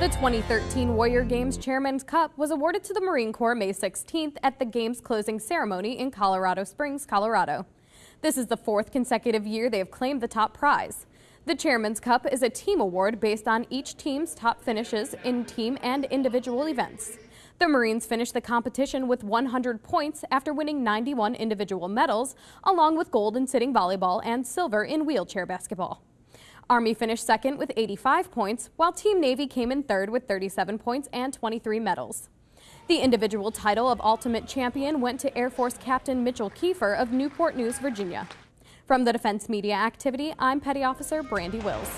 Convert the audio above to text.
2013 Warrior Games Chairman's Cup was awarded to the Marine Corps May 16th at the Games closing ceremony in Colorado Springs, Colorado. This is the fourth consecutive year they have claimed the top prize. The Chairman's Cup is a team award based on each team's top finishes in team and individual events. The Marines finished the competition with 100 points after winning 91 individual medals, along with gold in sitting volleyball and silver in wheelchair basketball. Army finished second with 85 points, while Team Navy came in third with 37 points and 23 medals. The individual title of Ultimate Champion went to Air Force Captain Mitchell Kiefer of Newport News, Virginia. From the Defense Media Activity, I'm Petty Officer Brandi Wills.